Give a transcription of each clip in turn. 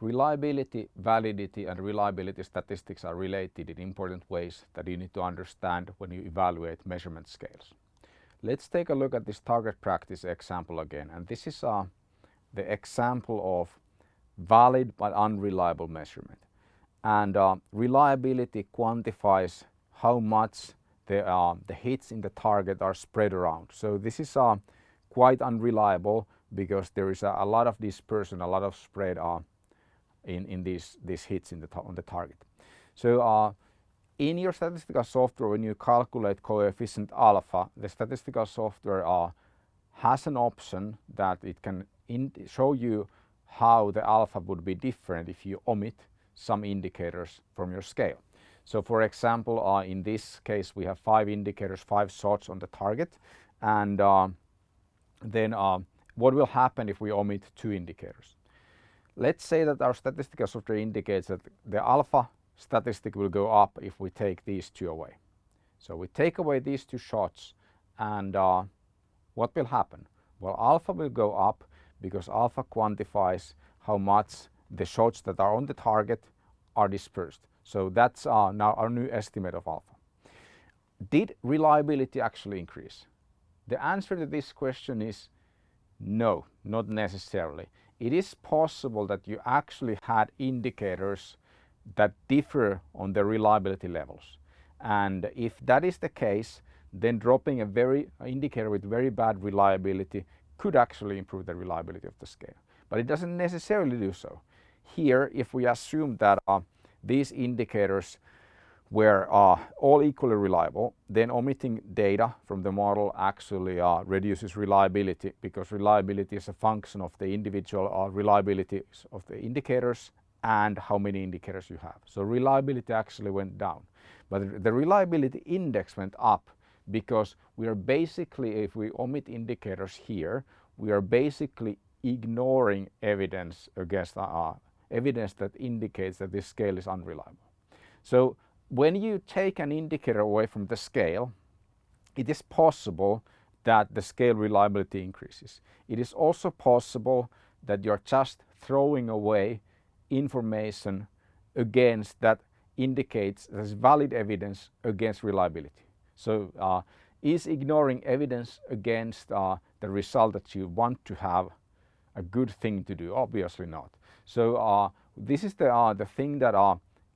reliability, validity and reliability statistics are related in important ways that you need to understand when you evaluate measurement scales. Let's take a look at this target practice example again and this is uh, the example of valid but unreliable measurement. And uh, reliability quantifies how much the, uh, the hits in the target are spread around. So this is uh, quite unreliable because there is a, a, lot of dispersion, a lot of spread uh, in, in these, these hits in the on the target. So uh, in your statistical software, when you calculate coefficient alpha, the statistical software uh, has an option that it can show you how the alpha would be different if you omit some indicators from your scale. So for example, uh, in this case, we have five indicators, five shots on the target. And uh, then uh, what will happen if we omit two indicators? Let's say that our statistical software indicates that the alpha statistic will go up if we take these two away. So we take away these two shots and uh, what will happen? Well, alpha will go up because alpha quantifies how much the shots that are on the target are dispersed. So that's uh, now our new estimate of alpha. Did reliability actually increase? The answer to this question is no, not necessarily. It is possible that you actually had indicators that differ on the reliability levels. And if that is the case, then dropping a very indicator with very bad reliability could actually improve the reliability of the scale. But it doesn't necessarily do so. Here, if we assume that uh, these indicators were uh, all equally reliable, then omitting data from the model actually uh, reduces reliability because reliability is a function of the individual uh, reliability of the indicators and how many indicators you have. So reliability actually went down. But the reliability index went up because we are basically, if we omit indicators here, we are basically ignoring evidence against uh, evidence that indicates that this scale is unreliable. So when you take an indicator away from the scale, it is possible that the scale reliability increases. It is also possible that you're just throwing away information against that indicates there's valid evidence against reliability. So uh, is ignoring evidence against uh, the result that you want to have a good thing to do? Obviously not. So uh, this is the, uh, the thing that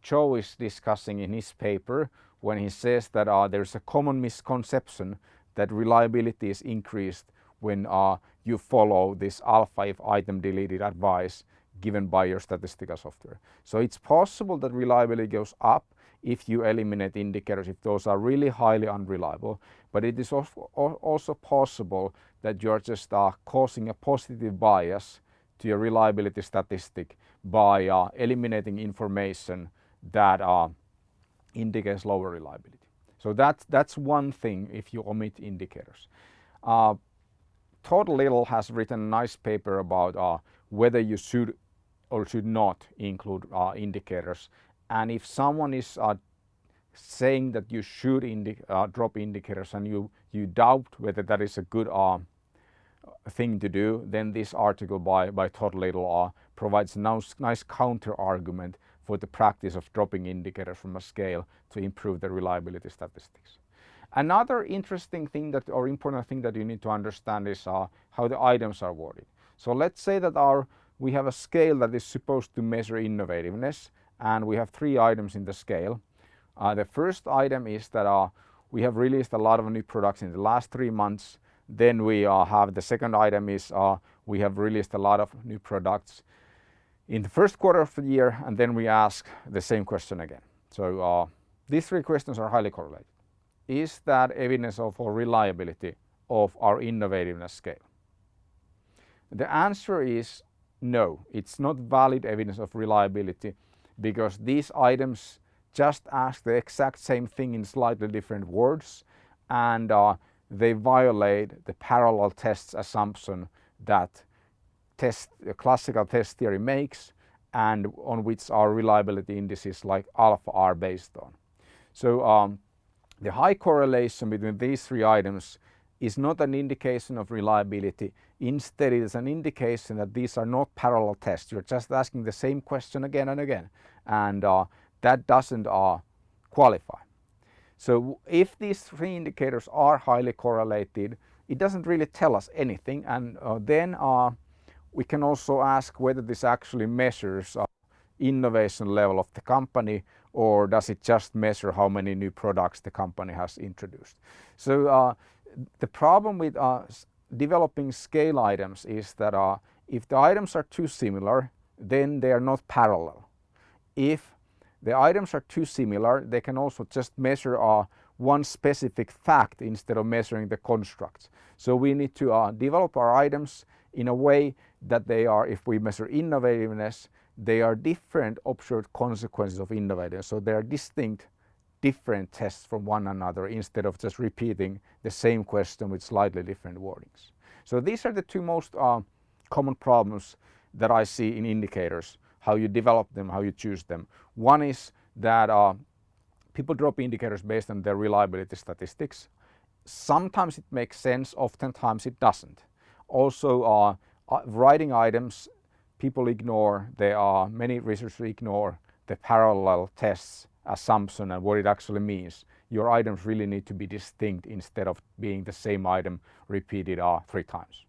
Cho is discussing in his paper when he says that uh, there's a common misconception that reliability is increased when uh, you follow this alpha if item deleted advice given by your statistical software. So it's possible that reliability goes up if you eliminate indicators if those are really highly unreliable. But it is also possible that you're just uh, causing a positive bias to your reliability statistic by uh, eliminating information that indicates lower reliability. So that's, that's one thing if you omit indicators. Uh, Todd Little has written a nice paper about uh, whether you should or should not include uh, indicators. And if someone is uh, saying that you should indi uh, drop indicators and you, you doubt whether that is a good uh, thing to do, then this article by, by Todd Little provides a nice, nice counter argument for the practice of dropping indicators from a scale to improve the reliability statistics. Another interesting thing that or important thing that you need to understand is uh, how the items are worded. So let's say that our we have a scale that is supposed to measure innovativeness and we have three items in the scale. Uh, the first item is that uh, we have released a lot of new products in the last three months. Then we uh, have the second item is uh, we have released a lot of new products in the first quarter of the year and then we ask the same question again. So uh, these three questions are highly correlated. Is that evidence of reliability of our innovativeness scale? The answer is no, it's not valid evidence of reliability because these items just ask the exact same thing in slightly different words and uh, they violate the parallel tests assumption that test, classical test theory makes and on which our reliability indices like alpha are based on. So um, the high correlation between these three items is not an indication of reliability. Instead, it is an indication that these are not parallel tests. You're just asking the same question again and again, and uh, that doesn't uh, qualify. So if these three indicators are highly correlated, it doesn't really tell us anything. And uh, then uh, we can also ask whether this actually measures innovation level of the company or does it just measure how many new products the company has introduced. So uh, the problem with uh, developing scale items is that uh, if the items are too similar, then they are not parallel. If the items are too similar, they can also just measure uh, one specific fact instead of measuring the constructs. So we need to uh, develop our items in a way that they are, if we measure innovativeness, they are different observed consequences of innovativeness. So they are distinct different tests from one another instead of just repeating the same question with slightly different wordings. So these are the two most uh, common problems that I see in indicators, how you develop them, how you choose them. One is that uh, people drop indicators based on their reliability statistics. Sometimes it makes sense, oftentimes it doesn't. Also, writing items, people ignore, there are many researchers ignore the parallel tests assumption and what it actually means. Your items really need to be distinct instead of being the same item repeated uh, three times.